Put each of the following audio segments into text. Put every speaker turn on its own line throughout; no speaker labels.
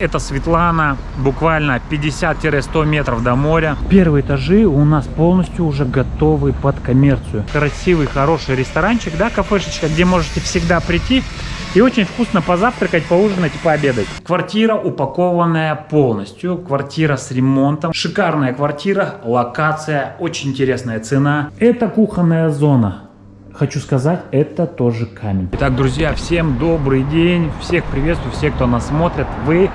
Это Светлана, буквально 50-100 метров до моря. Первые этажи у нас полностью уже готовы под коммерцию. Красивый, хороший ресторанчик, да, кафешечка, где можете всегда прийти и очень вкусно позавтракать, поужинать и пообедать. Квартира упакованная полностью, квартира с ремонтом. Шикарная квартира, локация, очень интересная цена. Это кухонная зона. Хочу сказать, это тоже камень. Итак, друзья, всем добрый день. Всех приветствую, все, кто нас смотрит. Вы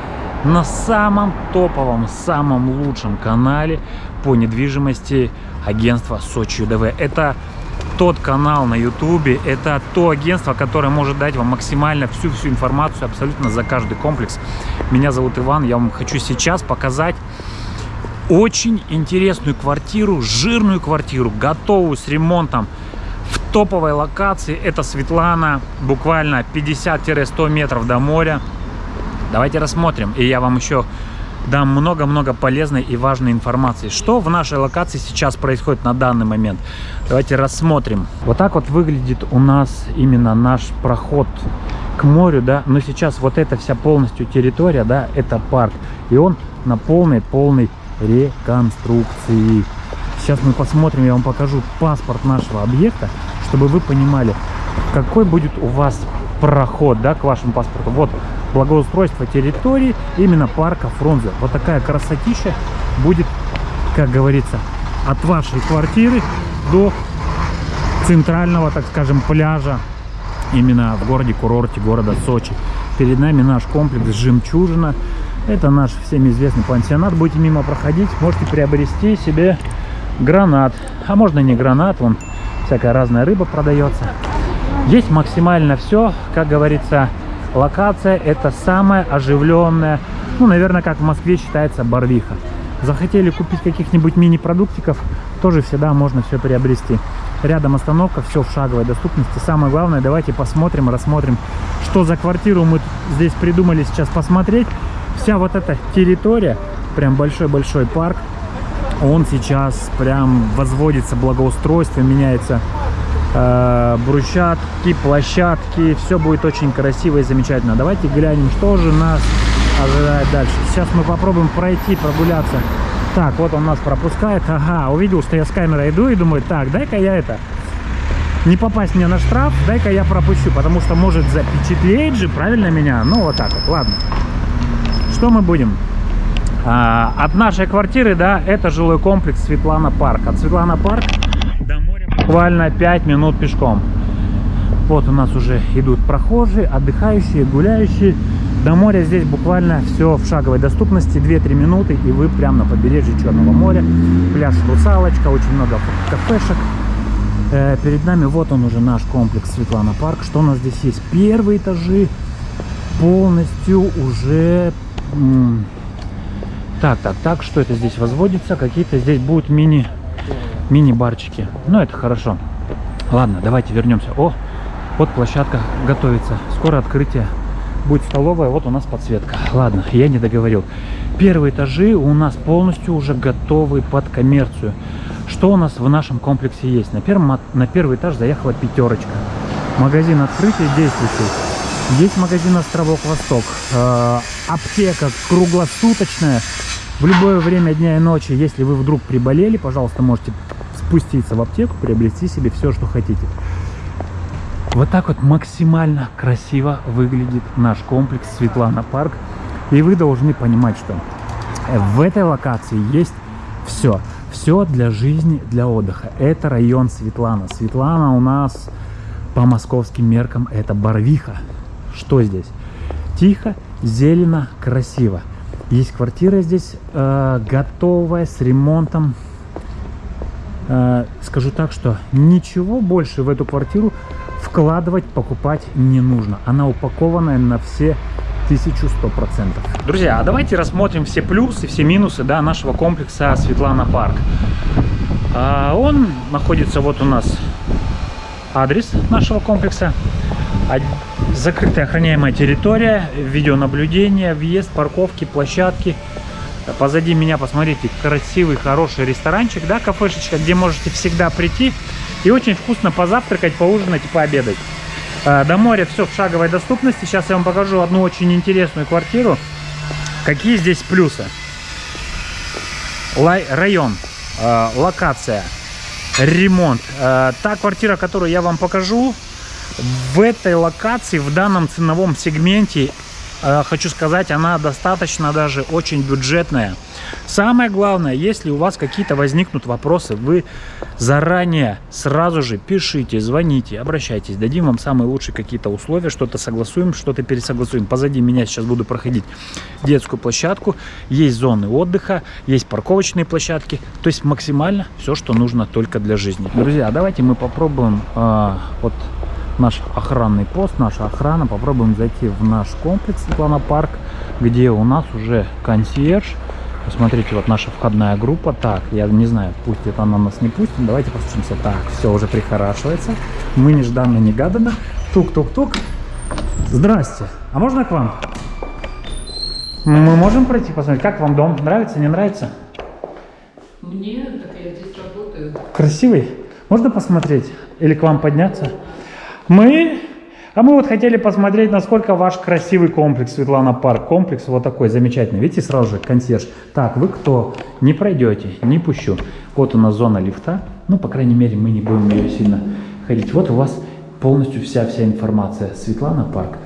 на самом топовом, самом лучшем канале по недвижимости агентства Сочи ЮДВ. Это тот канал на ютубе, это то агентство, которое может дать вам максимально всю-всю информацию абсолютно за каждый комплекс. Меня зовут Иван, я вам хочу сейчас показать очень интересную квартиру, жирную квартиру, готовую с ремонтом топовой локации. Это Светлана, буквально 50-100 метров до моря. Давайте рассмотрим, и я вам еще дам много-много полезной и важной информации. Что в нашей локации сейчас происходит на данный момент? Давайте рассмотрим. Вот так вот выглядит у нас именно наш проход к морю, да, но сейчас вот эта вся полностью территория, да, это парк, и он на полной-полной реконструкции. Сейчас мы посмотрим, я вам покажу паспорт нашего объекта, чтобы вы понимали, какой будет у вас проход, да, к вашему паспорту. Вот благоустройство территории именно парка Фрунзе. Вот такая красотища будет, как говорится, от вашей квартиры до центрального, так скажем, пляжа именно в городе-курорте города Сочи. Перед нами наш комплекс «Жемчужина». Это наш всем известный пансионат. Будете мимо проходить, можете приобрести себе гранат. А можно не гранат, вон всякая разная рыба продается. Здесь максимально все, как говорится, локация это самая оживленная, ну, наверное, как в Москве считается Барвиха. Захотели купить каких-нибудь мини-продуктиков, тоже всегда можно все приобрести. Рядом остановка, все в шаговой доступности. Самое главное, давайте посмотрим, рассмотрим, что за квартиру мы здесь придумали сейчас посмотреть. Вся вот эта территория, прям большой-большой парк, он сейчас прям возводится, благоустройство меняется э, брусчатки, площадки. Все будет очень красиво и замечательно. Давайте глянем, что же нас ожидает дальше. Сейчас мы попробуем пройти, прогуляться. Так, вот он нас пропускает. Ага, увидел, что я с камерой иду и думаю, так, дай-ка я это... Не попасть мне на штраф, дай-ка я пропущу, потому что может запечатлеть же, правильно меня? Ну, вот так вот, ладно. Что мы будем? А, от нашей квартиры, да, это жилой комплекс Светлана Парк. От Светлана Парк до моря буквально 5 минут пешком. Вот у нас уже идут прохожие, отдыхающие, гуляющие. До моря здесь буквально все в шаговой доступности, 2-3 минуты, и вы прямо на побережье Черного моря. Пляж Русалочка, очень много кафешек. Э, перед нами вот он уже наш комплекс Светлана Парк. Что у нас здесь есть? Первые этажи полностью уже... Так, так, так, что это здесь возводится? Какие-то здесь будут мини мини-барчики. Ну, это хорошо. Ладно, давайте вернемся. О, вот площадка готовится. Скоро открытие. Будет столовая, вот у нас подсветка. Ладно, я не договорил. Первые этажи у нас полностью уже готовы под коммерцию. Что у нас в нашем комплексе есть? На, первом, на первый этаж заехала пятерочка. Магазин открытия действующий. Есть магазин Островок Восток. Э, аптека круглосуточная. В любое время дня и ночи, если вы вдруг приболели, пожалуйста, можете спуститься в аптеку, приобрести себе все, что хотите. Вот так вот максимально красиво выглядит наш комплекс Светлана Парк. И вы должны понимать, что в этой локации есть все. Все для жизни, для отдыха. Это район Светлана. Светлана у нас по московским меркам это Барвиха. Что здесь? Тихо, зелено, красиво. Есть квартира здесь э, готовая, с ремонтом. Э, скажу так, что ничего больше в эту квартиру вкладывать, покупать не нужно. Она упакованная на все 1100%. Друзья, а давайте рассмотрим все плюсы, все минусы да, нашего комплекса Светлана Парк. А он находится, вот у нас адрес нашего комплекса. Закрытая охраняемая территория, видеонаблюдение, въезд, парковки, площадки. Позади меня, посмотрите, красивый, хороший ресторанчик, да, кафешечка, где можете всегда прийти и очень вкусно позавтракать, поужинать и пообедать. А, до моря все в шаговой доступности. Сейчас я вам покажу одну очень интересную квартиру. Какие здесь плюсы? Район, э, локация, ремонт. Э, та квартира, которую я вам покажу, в этой локации, в данном ценовом сегменте, э, хочу сказать, она достаточно даже очень бюджетная. Самое главное, если у вас какие-то возникнут вопросы, вы заранее сразу же пишите, звоните, обращайтесь. Дадим вам самые лучшие какие-то условия, что-то согласуем, что-то пересогласуем. Позади меня сейчас буду проходить детскую площадку, есть зоны отдыха, есть парковочные площадки. То есть максимально все, что нужно только для жизни. Друзья, давайте мы попробуем э, вот наш охранный пост, наша охрана. Попробуем зайти в наш комплекс Светлана Парк, где у нас уже консьерж. Посмотрите, вот наша входная группа. Так, я не знаю, пустит она нас, не пустит. Давайте постучимся. Так, все уже прихорашивается. Мы нежданно-негаданно. Тук-тук-тук. Здрасте. А можно к вам? Мы можем пройти посмотреть, как вам дом? Нравится, не нравится?
Мне, так я здесь работаю.
Красивый? Можно посмотреть? Или к вам подняться? Мы... А мы вот хотели посмотреть, насколько ваш красивый комплекс, Светлана Парк. Комплекс вот такой замечательный. Видите, сразу же консьерж. Так, вы кто? Не пройдете, не пущу. Вот у нас зона лифта. Ну, по крайней мере, мы не будем ее сильно ходить. Вот у вас полностью вся-вся информация. Светлана Парк.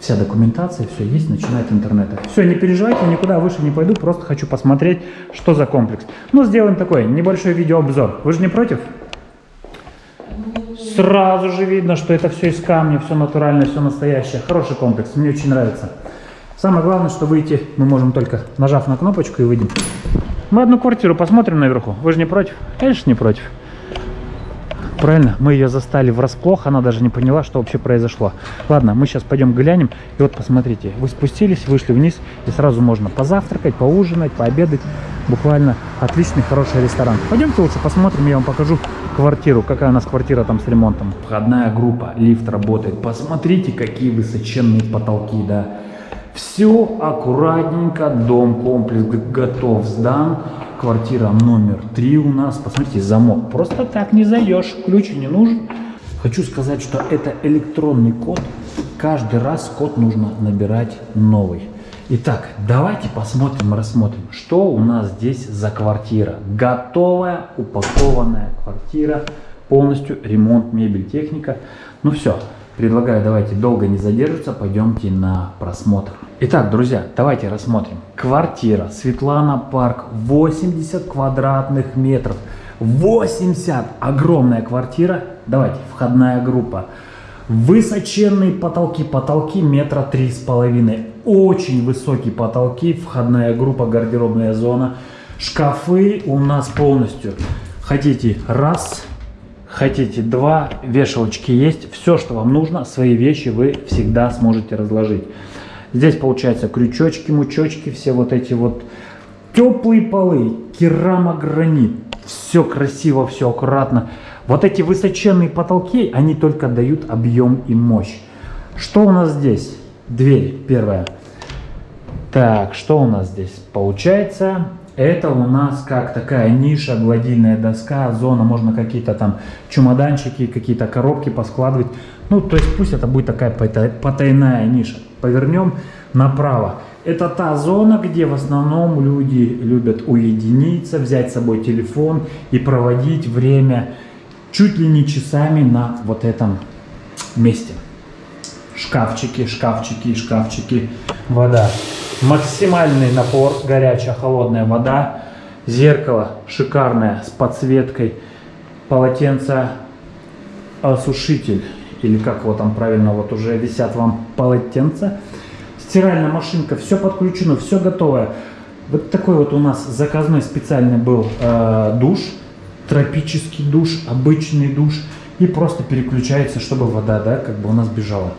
Вся документация, все есть, начинает интернета. Все, не переживайте, никуда выше не пойду, просто хочу посмотреть, что за комплекс. Ну, сделаем такой небольшой видеообзор. Вы же не против? Сразу же видно, что это все из камня, все натуральное, все настоящее. Хороший комплекс, мне очень нравится. Самое главное, что выйти мы можем только нажав на кнопочку и выйдем. Мы одну квартиру посмотрим наверху. Вы же не против? Конечно, не против. Правильно, мы ее застали врасплох, она даже не поняла, что вообще произошло. Ладно, мы сейчас пойдем глянем. И вот посмотрите, вы спустились, вышли вниз, и сразу можно позавтракать, поужинать, пообедать. Буквально отличный, хороший ресторан. Пойдемте лучше посмотрим, я вам покажу квартиру, какая у нас квартира там с ремонтом. Входная группа, лифт работает. Посмотрите, какие высоченные потолки, да. Все аккуратненько, дом, комплекс готов, сдан. Квартира номер три у нас. Посмотрите, замок. Просто так не зайдешь, ключ не нужен. Хочу сказать, что это электронный код. Каждый раз код нужно набирать новый. Итак, давайте посмотрим, рассмотрим, что у нас здесь за квартира. Готовая, упакованная квартира, полностью ремонт, мебель, техника. Ну все, предлагаю, давайте долго не задерживаться, пойдемте на просмотр. Итак, друзья, давайте рассмотрим. Квартира Светлана Парк, 80 квадратных метров. 80! Огромная квартира. Давайте, входная группа. Высоченные потолки, потолки метра три с половиной. Очень высокие потолки, входная группа, гардеробная зона. Шкафы у нас полностью. Хотите раз, хотите два, вешалочки есть. Все, что вам нужно, свои вещи вы всегда сможете разложить. Здесь получается крючочки, мучочки, все вот эти вот теплые полы, керамогранит. Все красиво, все аккуратно. Вот эти высоченные потолки, они только дают объем и мощь. Что у нас здесь? Дверь первая. Так, что у нас здесь? Получается, это у нас как такая ниша, гладильная доска, зона, можно какие-то там чемоданчики, какие-то коробки поскладывать. Ну, то есть пусть это будет такая потайная ниша. Повернем направо. Это та зона, где в основном люди любят уединиться, взять с собой телефон и проводить время чуть ли не часами на вот этом месте. Шкафчики, шкафчики, шкафчики, вода. Максимальный напор, горячая, холодная вода. Зеркало шикарное с подсветкой. Полотенце осушитель или как его там правильно, вот уже висят вам полотенца. Стиральная машинка, все подключено, все готовое. Вот такой вот у нас заказной специальный был э, душ, тропический душ, обычный душ. И просто переключается, чтобы вода, да, как бы у нас бежала.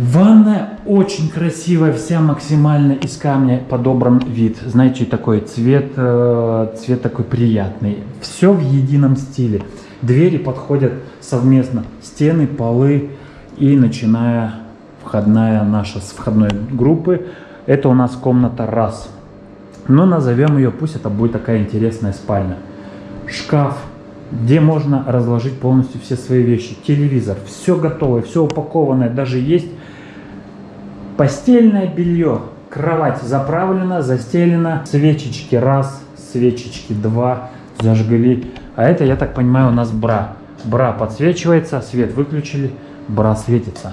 Ванная очень красивая, вся максимально из камня подобран вид. Знаете, такой цвет, э, цвет такой приятный. Все в едином стиле. Двери подходят совместно. Стены, полы и начиная входная наша с входной группы. Это у нас комната раз. Но назовем ее, пусть это будет такая интересная спальня. Шкаф, где можно разложить полностью все свои вещи. Телевизор, все готовое, все упакованное. Даже есть постельное белье. Кровать заправлена, застелена. Свечечки раз, свечечки два зажгли. А это, я так понимаю, у нас бра. Бра подсвечивается, свет выключили, бра светится.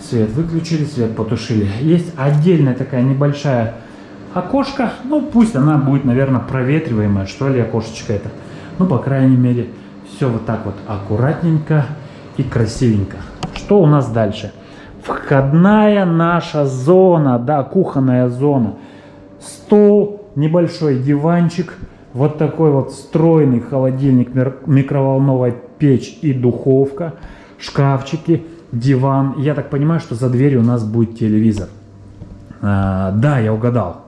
Свет выключили, свет потушили. Есть отдельная такая небольшая окошко. Ну, пусть она будет, наверное, проветриваемая, что ли, окошечко это. Ну, по крайней мере, все вот так вот аккуратненько и красивенько. Что у нас дальше? Входная наша зона, да, кухонная зона. Стол, небольшой диванчик, вот такой вот встроенный холодильник, микроволновая печь и духовка, шкафчики, диван. Я так понимаю, что за дверью у нас будет телевизор. А, да, я угадал.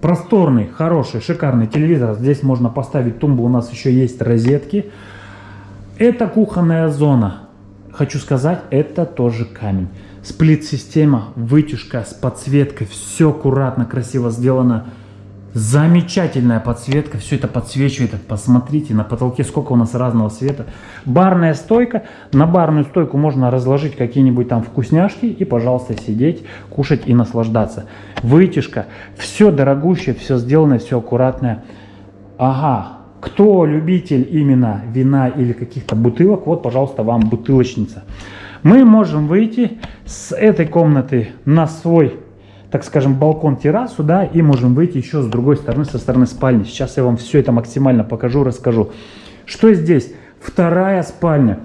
Просторный, хороший, шикарный телевизор. Здесь можно поставить тумбу, у нас еще есть розетки. Это кухонная зона. Хочу сказать, это тоже камень. Сплит-система, вытяжка с подсветкой, все аккуратно, красиво сделано. Замечательная подсветка, все это подсвечивает. Посмотрите, на потолке сколько у нас разного света. Барная стойка. На барную стойку можно разложить какие-нибудь там вкусняшки и, пожалуйста, сидеть, кушать и наслаждаться. Вытяжка. Все дорогущее, все сделано, все аккуратное. Ага, кто любитель именно вина или каких-то бутылок, вот, пожалуйста, вам бутылочница. Мы можем выйти с этой комнаты на свой так скажем, балкон-террасу, да, и можем выйти еще с другой стороны, со стороны спальни. Сейчас я вам все это максимально покажу, расскажу. Что здесь? Вторая спальня.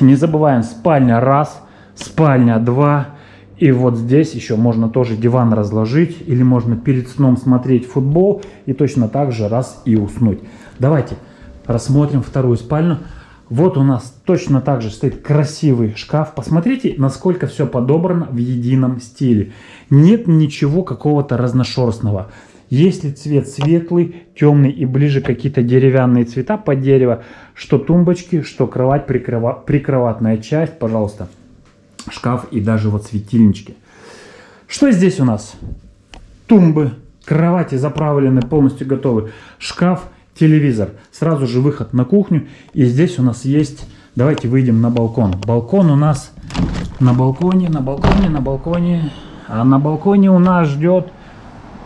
Не забываем, спальня раз, спальня два. И вот здесь еще можно тоже диван разложить, или можно перед сном смотреть футбол и точно так же раз и уснуть. Давайте рассмотрим вторую спальню. Вот у нас точно так же стоит красивый шкаф. Посмотрите, насколько все подобрано в едином стиле. Нет ничего какого-то разношерстного. Если цвет светлый, темный и ближе какие-то деревянные цвета под дерево, что тумбочки, что кровать, прикрова... прикроватная часть, пожалуйста, шкаф и даже вот светильнички. Что здесь у нас? Тумбы, кровати заправлены, полностью готовы. Шкаф телевизор. Сразу же выход на кухню. И здесь у нас есть... Давайте выйдем на балкон. Балкон у нас на балконе, на балконе, на балконе. А на балконе у нас ждет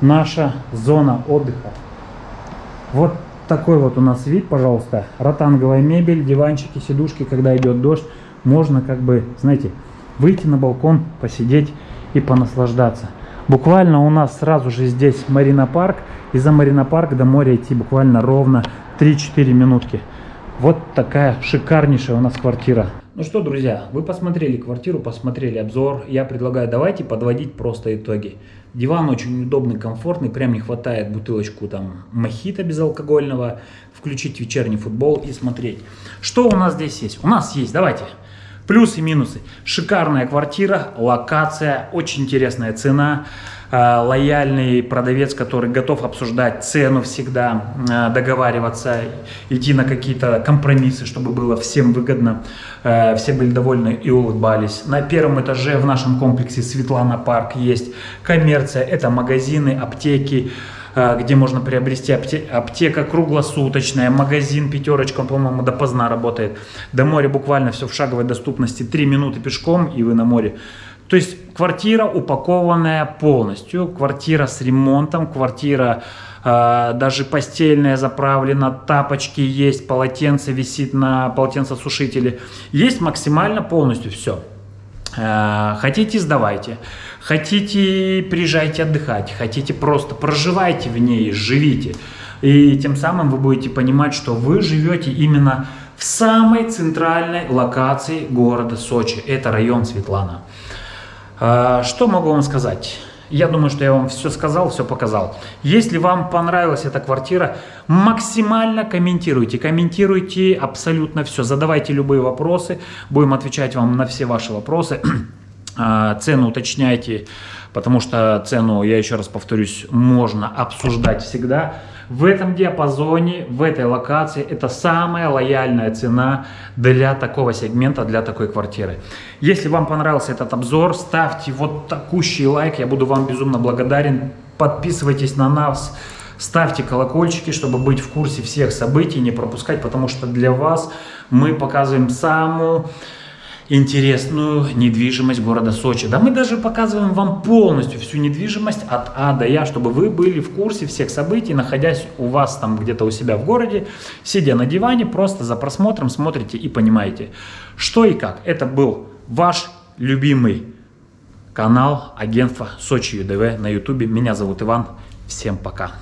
наша зона отдыха. Вот такой вот у нас вид, пожалуйста. Ротанговая мебель, диванчики, сидушки, когда идет дождь. Можно как бы, знаете, выйти на балкон, посидеть и понаслаждаться. Буквально у нас сразу же здесь Марина Парк. И за Марина Парк до моря идти буквально ровно 3-4 минутки. Вот такая шикарнейшая у нас квартира. Ну что, друзья, вы посмотрели квартиру, посмотрели обзор. Я предлагаю, давайте подводить просто итоги. Диван очень удобный, комфортный, прям не хватает бутылочку там мохито безалкогольного, включить вечерний футбол и смотреть. Что у нас здесь есть? У нас есть, давайте, Плюсы и минусы. Шикарная квартира, локация, очень интересная цена, э, лояльный продавец, который готов обсуждать цену всегда, э, договариваться, идти на какие-то компромиссы, чтобы было всем выгодно, э, все были довольны и улыбались. На первом этаже в нашем комплексе Светлана Парк есть коммерция, это магазины, аптеки, а, где можно приобрести аптека круглосуточная, магазин пятерочка, по-моему, допоздна работает. До моря буквально все в шаговой доступности, 3 минуты пешком, и вы на море. То есть квартира упакованная полностью, квартира с ремонтом, квартира э, даже постельная заправлена, тапочки есть, полотенце висит на полотенцесушителе. Есть максимально полностью все. Э, хотите, сдавайте. Хотите, приезжайте отдыхать. Хотите, просто проживайте в ней, живите. И тем самым вы будете понимать, что вы живете именно в самой центральной локации города Сочи. Это район Светлана. Э, что могу вам сказать? Я думаю, что я вам все сказал, все показал. Если вам понравилась эта квартира, максимально комментируйте. Комментируйте абсолютно все. Задавайте любые вопросы. Будем отвечать вам на все ваши вопросы. А, цену уточняйте, потому что цену, я еще раз повторюсь, можно обсуждать всегда. В этом диапазоне, в этой локации, это самая лояльная цена для такого сегмента, для такой квартиры. Если вам понравился этот обзор, ставьте вот такущий лайк, я буду вам безумно благодарен. Подписывайтесь на нас, ставьте колокольчики, чтобы быть в курсе всех событий, не пропускать, потому что для вас мы показываем самую интересную недвижимость города Сочи. Да мы даже показываем вам полностью всю недвижимость от А до Я, чтобы вы были в курсе всех событий, находясь у вас там где-то у себя в городе, сидя на диване, просто за просмотром смотрите и понимаете, что и как. Это был ваш любимый канал агентства Сочи ЮДВ на ютубе. Меня зовут Иван. Всем пока.